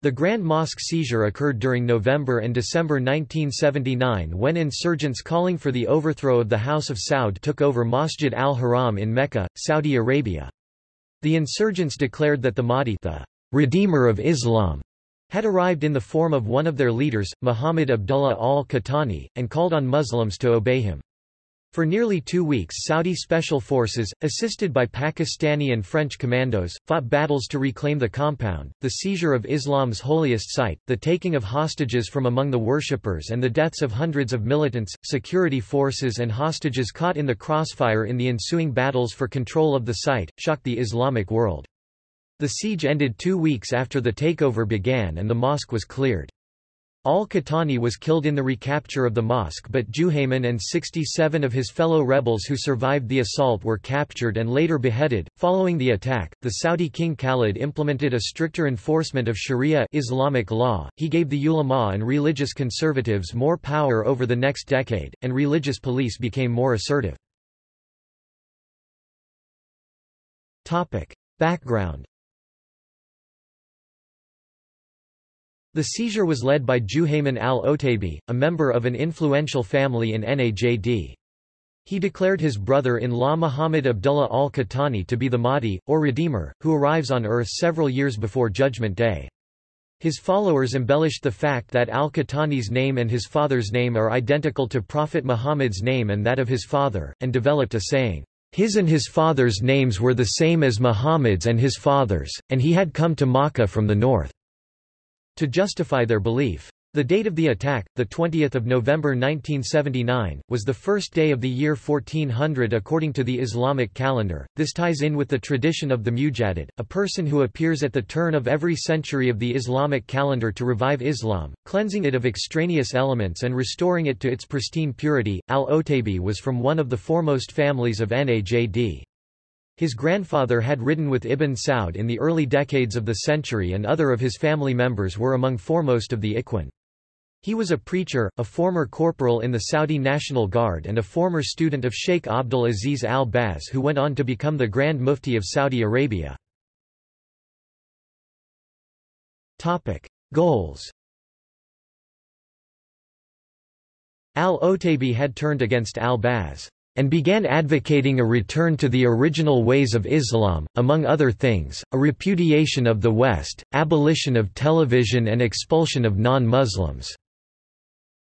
The Grand Mosque seizure occurred during November and December 1979 when insurgents calling for the overthrow of the House of Saud took over Masjid al-Haram in Mecca, Saudi Arabia. The insurgents declared that the Mahdi the Redeemer of Islam had arrived in the form of one of their leaders, Muhammad Abdullah al-Qahtani, and called on Muslims to obey him. For nearly two weeks Saudi special forces, assisted by Pakistani and French commandos, fought battles to reclaim the compound, the seizure of Islam's holiest site, the taking of hostages from among the worshippers and the deaths of hundreds of militants, security forces and hostages caught in the crossfire in the ensuing battles for control of the site, shocked the Islamic world. The siege ended two weeks after the takeover began and the mosque was cleared. Al-Qahtani was killed in the recapture of the mosque but Juhayman and 67 of his fellow rebels who survived the assault were captured and later beheaded. Following the attack, the Saudi king Khalid implemented a stricter enforcement of Sharia Islamic law. He gave the ulama and religious conservatives more power over the next decade, and religious police became more assertive. Topic: Background The seizure was led by Juhayman al-Otaibi, a member of an influential family in Najd. He declared his brother-in-law Muhammad Abdullah al-Qahtani to be the Mahdi, or Redeemer, who arrives on earth several years before Judgment Day. His followers embellished the fact that al-Qahtani's name and his father's name are identical to Prophet Muhammad's name and that of his father, and developed a saying, "...his and his father's names were the same as Muhammad's and his father's, and he had come to Makkah from the north." To justify their belief. The date of the attack, 20 November 1979, was the first day of the year 1400 according to the Islamic calendar. This ties in with the tradition of the Mujaddid, a person who appears at the turn of every century of the Islamic calendar to revive Islam, cleansing it of extraneous elements and restoring it to its pristine purity. Al-Otaibi was from one of the foremost families of Najd. His grandfather had ridden with Ibn Saud in the early decades of the century and other of his family members were among foremost of the Ikhwan. He was a preacher, a former corporal in the Saudi National Guard and a former student of Sheikh Abdul Aziz al-Baz who went on to become the Grand Mufti of Saudi Arabia. Goals Al-Otaibi had turned against al-Baz and began advocating a return to the original ways of Islam, among other things, a repudiation of the West, abolition of television and expulsion of non-Muslims.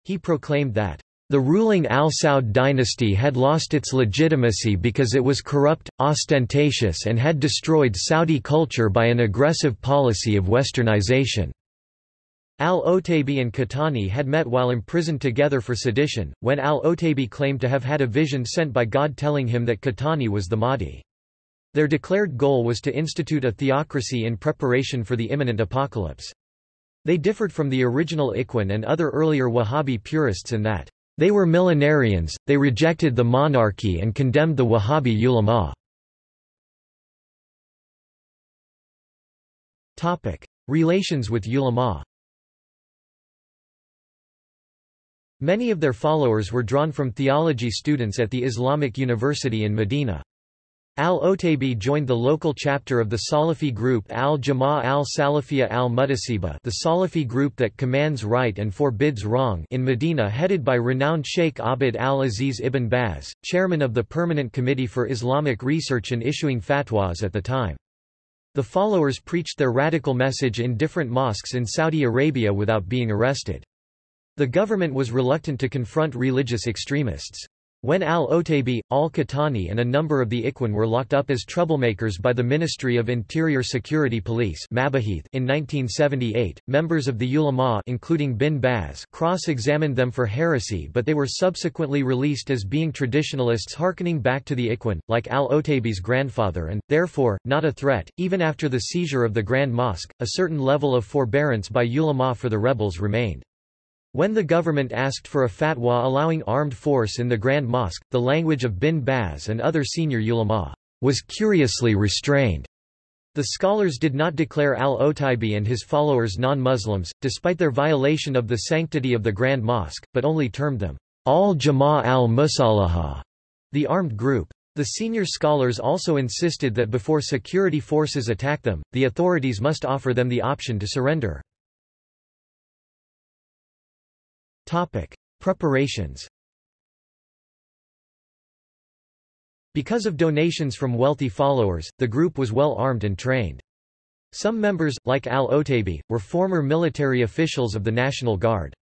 He proclaimed that the ruling Al Saud dynasty had lost its legitimacy because it was corrupt, ostentatious and had destroyed Saudi culture by an aggressive policy of westernization. Al-Otaibi and Qahtani had met while imprisoned together for sedition, when Al-Otaibi claimed to have had a vision sent by God telling him that Qahtani was the Mahdi. Their declared goal was to institute a theocracy in preparation for the imminent apocalypse. They differed from the original Ikhwan and other earlier Wahhabi purists in that, they were millenarians, they rejected the monarchy and condemned the Wahhabi ulama. Relations with ulama Many of their followers were drawn from theology students at the Islamic University in Medina. Al-Otaibi joined the local chapter of the Salafi group Al-Jama'a al-Salafiyya al-Muhtasiba the Salafi group that commands right and forbids wrong in Medina headed by renowned Sheikh Abd al-Aziz ibn Baz, chairman of the Permanent Committee for Islamic Research and issuing fatwas at the time. The followers preached their radical message in different mosques in Saudi Arabia without being arrested. The government was reluctant to confront religious extremists. When al-Otaibi, al-Qahtani and a number of the Ikhwan were locked up as troublemakers by the Ministry of Interior Security Police in 1978, members of the ulama including Bin Baz cross-examined them for heresy but they were subsequently released as being traditionalists harkening back to the Ikhwan, like al-Otaibi's grandfather and, therefore, not a threat. Even after the seizure of the Grand Mosque, a certain level of forbearance by ulama for the rebels remained. When the government asked for a fatwa allowing armed force in the Grand Mosque, the language of Bin Baz and other senior ulama was curiously restrained. The scholars did not declare al-Otaibi and his followers non-Muslims, despite their violation of the sanctity of the Grand Mosque, but only termed them al-Jama' al-Musalaha, the armed group. The senior scholars also insisted that before security forces attack them, the authorities must offer them the option to surrender. Preparations Because of donations from wealthy followers, the group was well armed and trained. Some members, like al-Otaibi, were former military officials of the National Guard.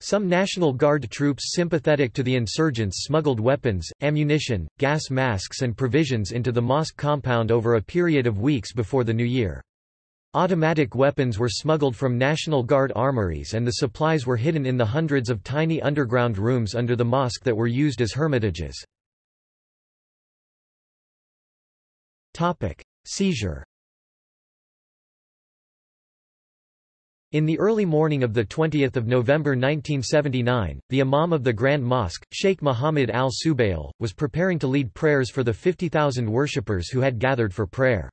Some National Guard troops sympathetic to the insurgents smuggled weapons, ammunition, gas masks and provisions into the mosque compound over a period of weeks before the new year. Automatic weapons were smuggled from National Guard armories and the supplies were hidden in the hundreds of tiny underground rooms under the mosque that were used as hermitages. Seizure In the early morning of 20 November 1979, the Imam of the Grand Mosque, Sheikh Muhammad al-Subail, was preparing to lead prayers for the 50,000 worshippers who had gathered for prayer.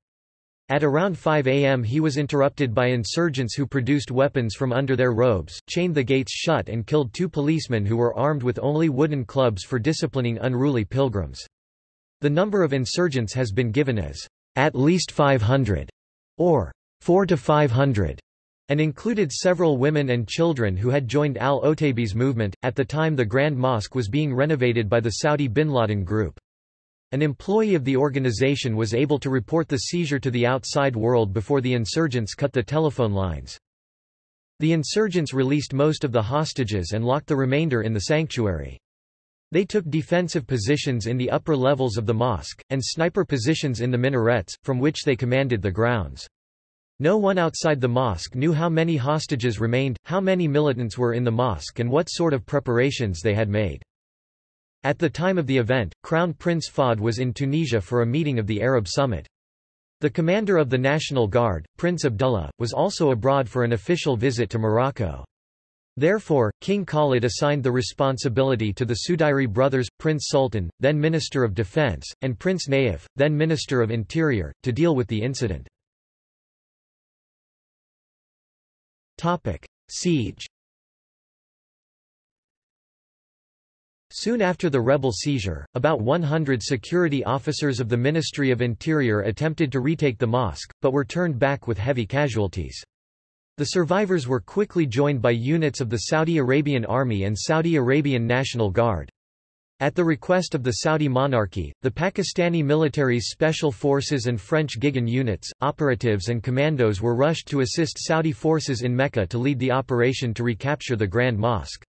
At around 5 am he was interrupted by insurgents who produced weapons from under their robes, chained the gates shut and killed two policemen who were armed with only wooden clubs for disciplining unruly pilgrims. The number of insurgents has been given as at least 500 or 4 to 500 and included several women and children who had joined al-Otaibi's movement. At the time the Grand Mosque was being renovated by the Saudi bin Laden Group. An employee of the organization was able to report the seizure to the outside world before the insurgents cut the telephone lines. The insurgents released most of the hostages and locked the remainder in the sanctuary. They took defensive positions in the upper levels of the mosque, and sniper positions in the minarets, from which they commanded the grounds. No one outside the mosque knew how many hostages remained, how many militants were in the mosque and what sort of preparations they had made. At the time of the event, Crown Prince Fahd was in Tunisia for a meeting of the Arab Summit. The commander of the National Guard, Prince Abdullah, was also abroad for an official visit to Morocco. Therefore, King Khalid assigned the responsibility to the Sudairi brothers, Prince Sultan, then Minister of Defense, and Prince Naif, then Minister of Interior, to deal with the incident. Siege Soon after the rebel seizure, about 100 security officers of the Ministry of Interior attempted to retake the mosque, but were turned back with heavy casualties. The survivors were quickly joined by units of the Saudi Arabian Army and Saudi Arabian National Guard. At the request of the Saudi monarchy, the Pakistani military's special forces and French GIGN units, operatives and commandos were rushed to assist Saudi forces in Mecca to lead the operation to recapture the Grand Mosque.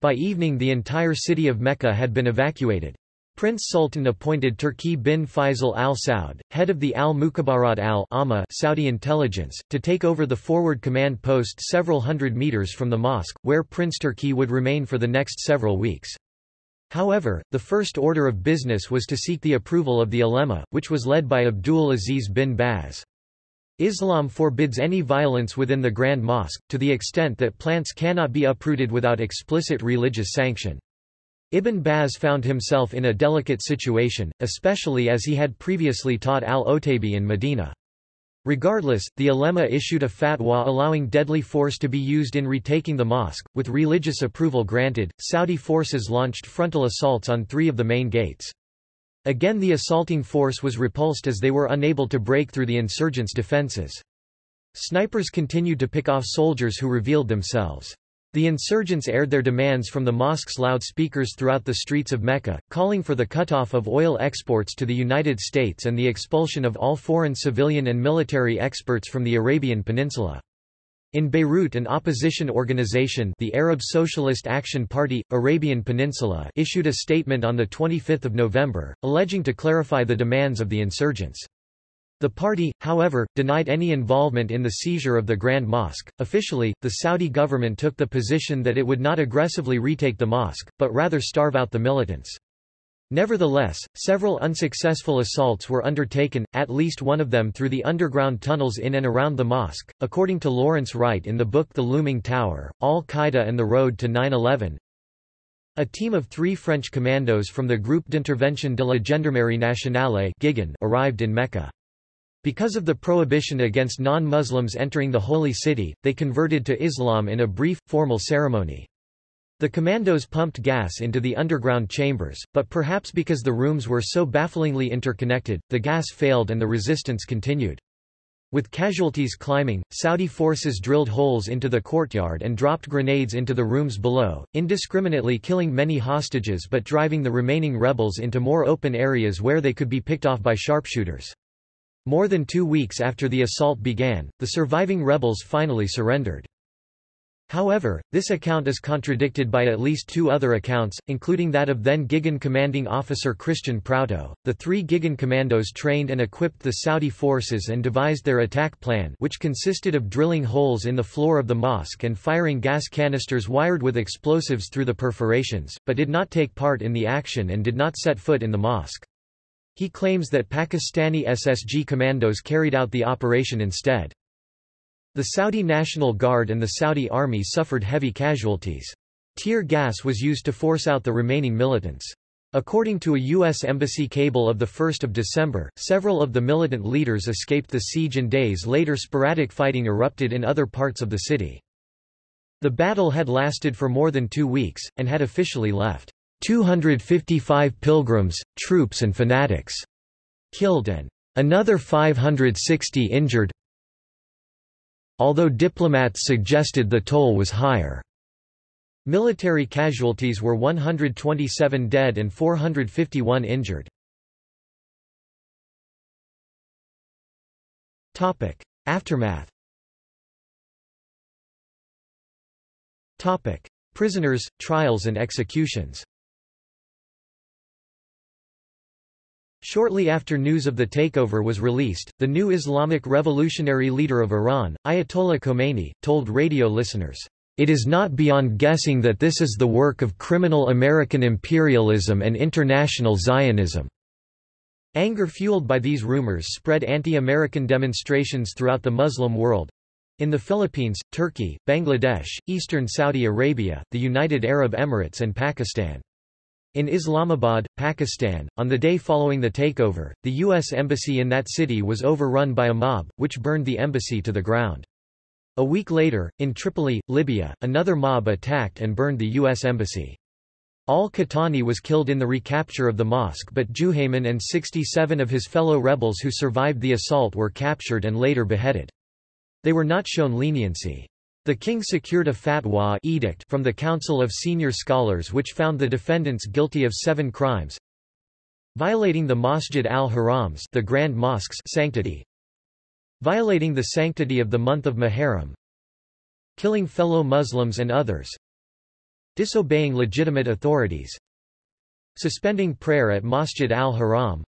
By evening the entire city of Mecca had been evacuated. Prince Sultan appointed Turki bin Faisal al Saud, head of the al-Mukhabarat al-Amma Saudi intelligence, to take over the forward command post several hundred meters from the mosque, where Prince Turki would remain for the next several weeks. However, the first order of business was to seek the approval of the ulema, which was led by Abdul Aziz bin Baz. Islam forbids any violence within the Grand Mosque, to the extent that plants cannot be uprooted without explicit religious sanction. Ibn Baz found himself in a delicate situation, especially as he had previously taught al-Otaibi in Medina. Regardless, the ulema issued a fatwa allowing deadly force to be used in retaking the mosque. With religious approval granted, Saudi forces launched frontal assaults on three of the main gates. Again the assaulting force was repulsed as they were unable to break through the insurgents' defenses. Snipers continued to pick off soldiers who revealed themselves. The insurgents aired their demands from the mosque's loudspeakers throughout the streets of Mecca, calling for the cutoff of oil exports to the United States and the expulsion of all foreign civilian and military experts from the Arabian Peninsula. In Beirut an opposition organization the Arab Socialist Action Party, Arabian Peninsula issued a statement on 25 November, alleging to clarify the demands of the insurgents. The party, however, denied any involvement in the seizure of the Grand Mosque. Officially, the Saudi government took the position that it would not aggressively retake the mosque, but rather starve out the militants. Nevertheless, several unsuccessful assaults were undertaken, at least one of them through the underground tunnels in and around the mosque. According to Lawrence Wright in the book The Looming Tower, Al-Qaeda and the Road to 9-11, a team of three French commandos from the Groupe d'Intervention de la Gendarmerie Nationale arrived in Mecca. Because of the prohibition against non-Muslims entering the Holy City, they converted to Islam in a brief, formal ceremony. The commandos pumped gas into the underground chambers, but perhaps because the rooms were so bafflingly interconnected, the gas failed and the resistance continued. With casualties climbing, Saudi forces drilled holes into the courtyard and dropped grenades into the rooms below, indiscriminately killing many hostages but driving the remaining rebels into more open areas where they could be picked off by sharpshooters. More than two weeks after the assault began, the surviving rebels finally surrendered. However, this account is contradicted by at least two other accounts, including that of then GIGN commanding officer Christian Prouteau. The three GIGN commandos trained and equipped the Saudi forces and devised their attack plan which consisted of drilling holes in the floor of the mosque and firing gas canisters wired with explosives through the perforations, but did not take part in the action and did not set foot in the mosque. He claims that Pakistani SSG commandos carried out the operation instead. The Saudi National Guard and the Saudi Army suffered heavy casualties. Tear gas was used to force out the remaining militants. According to a U.S. Embassy cable of 1 December, several of the militant leaders escaped the siege and days later sporadic fighting erupted in other parts of the city. The battle had lasted for more than two weeks, and had officially left 255 pilgrims, troops and fanatics killed and another 560 injured, although diplomats suggested the toll was higher. Military casualties were 127 dead and 451 injured. Topic: Aftermath Topic: Prisoners, trials and executions Shortly after news of the takeover was released, the new Islamic revolutionary leader of Iran, Ayatollah Khomeini, told radio listeners, "...it is not beyond guessing that this is the work of criminal American imperialism and international Zionism." Anger fueled by these rumors spread anti-American demonstrations throughout the Muslim world, in the Philippines, Turkey, Bangladesh, eastern Saudi Arabia, the United Arab Emirates and Pakistan. In Islamabad, Pakistan, on the day following the takeover, the U.S. embassy in that city was overrun by a mob, which burned the embassy to the ground. A week later, in Tripoli, Libya, another mob attacked and burned the U.S. embassy. Al-Qahtani was killed in the recapture of the mosque but Juhayman and 67 of his fellow rebels who survived the assault were captured and later beheaded. They were not shown leniency. The king secured a fatwa edict from the Council of Senior Scholars which found the defendants guilty of seven crimes violating the Masjid al-Harams the Grand Mosque's sanctity violating the sanctity of the month of Muharram killing fellow Muslims and others disobeying legitimate authorities suspending prayer at Masjid al-Haram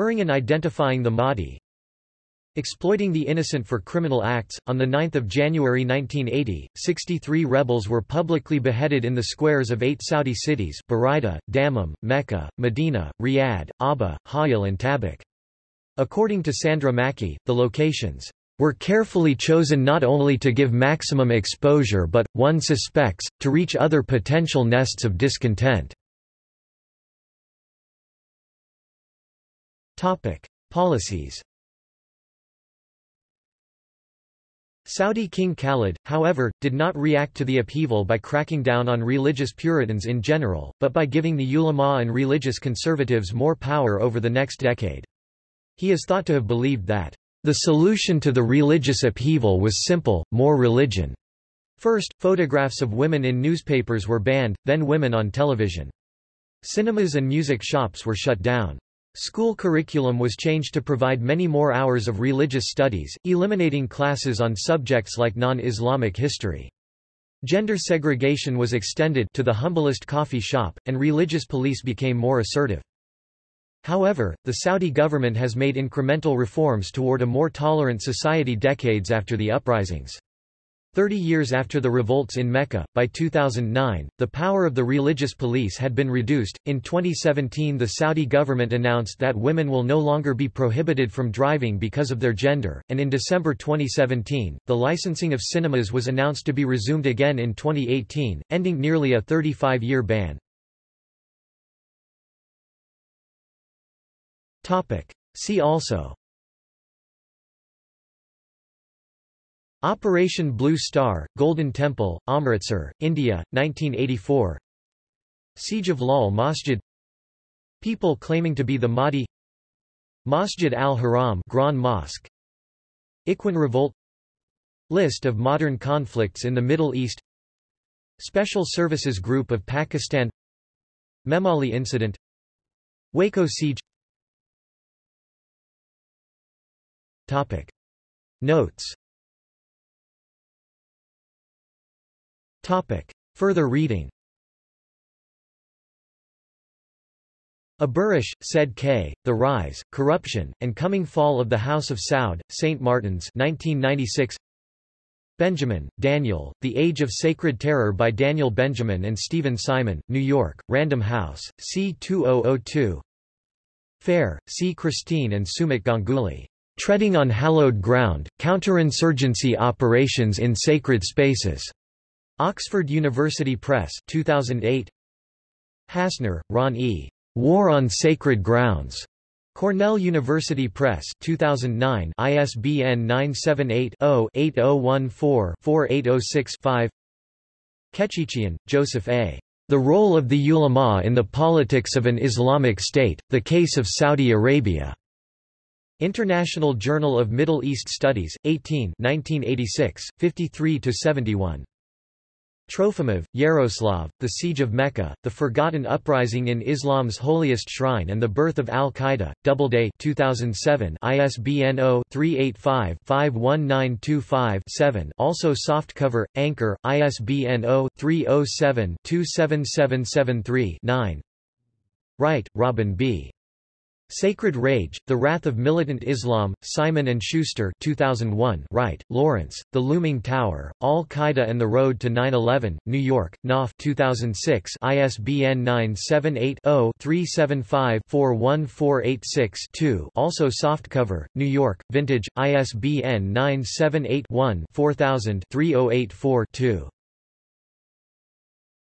erring in identifying the Mahdi Exploiting the innocent for criminal acts, on 9 January 1980, 63 rebels were publicly beheaded in the squares of eight Saudi cities Buraidah, Dammam, Mecca, Medina, Riyadh, Abha, Ha'il and Tabuk. According to Sandra Mackey, the locations were carefully chosen not only to give maximum exposure but, one suspects, to reach other potential nests of discontent. Policies Saudi King Khalid, however, did not react to the upheaval by cracking down on religious Puritans in general, but by giving the ulama and religious conservatives more power over the next decade. He is thought to have believed that, "...the solution to the religious upheaval was simple, more religion." First, photographs of women in newspapers were banned, then women on television. Cinemas and music shops were shut down. School curriculum was changed to provide many more hours of religious studies, eliminating classes on subjects like non-Islamic history. Gender segregation was extended to the humblest coffee shop, and religious police became more assertive. However, the Saudi government has made incremental reforms toward a more tolerant society decades after the uprisings. Thirty years after the revolts in Mecca, by 2009, the power of the religious police had been reduced. In 2017, the Saudi government announced that women will no longer be prohibited from driving because of their gender, and in December 2017, the licensing of cinemas was announced to be resumed again in 2018, ending nearly a 35 year ban. See also Operation Blue Star, Golden Temple, Amritsar, India, 1984 Siege of Lal Masjid. People claiming to be the Mahdi. Masjid al-Haram Grand Mosque. Ikhwan Revolt. List of modern conflicts in the Middle East. Special Services Group of Pakistan. Memali Incident. Waco Siege. Topic. Notes Topic. Further reading Aburish, said K., The Rise, Corruption, and Coming Fall of the House of Saud, St. Martin's 1996. Benjamin, Daniel, The Age of Sacred Terror by Daniel Benjamin and Steven Simon, New York, Random House, C. 2002. Fair, C. Christine and Sumit Ganguly. Treading on Hallowed Ground, Counterinsurgency Operations in Sacred Spaces. Oxford University Press 2008. Hassner, Ron E. War on Sacred Grounds. Cornell University Press 2009 ISBN 978-0-8014-4806-5 Kechichian, Joseph A. The Role of the Ulama in the Politics of an Islamic State, The Case of Saudi Arabia. International Journal of Middle East Studies, 18 1986, 53–71. Trofimov, Yaroslav, The Siege of Mecca, The Forgotten Uprising in Islam's Holiest Shrine and the Birth of Al-Qaeda, Doubleday 2007 ISBN 0-385-51925-7 also softcover, Anchor, ISBN 0-307-27773-9 Wright, Robin B. Sacred Rage, The Wrath of Militant Islam, Simon & Schuster 2001 Wright, Lawrence, The Looming Tower, Al-Qaeda and the Road to 9-11, New York, Knopf 2006 ISBN 978-0-375-41486-2 also softcover, New York, Vintage, ISBN 978-1-4000-3084-2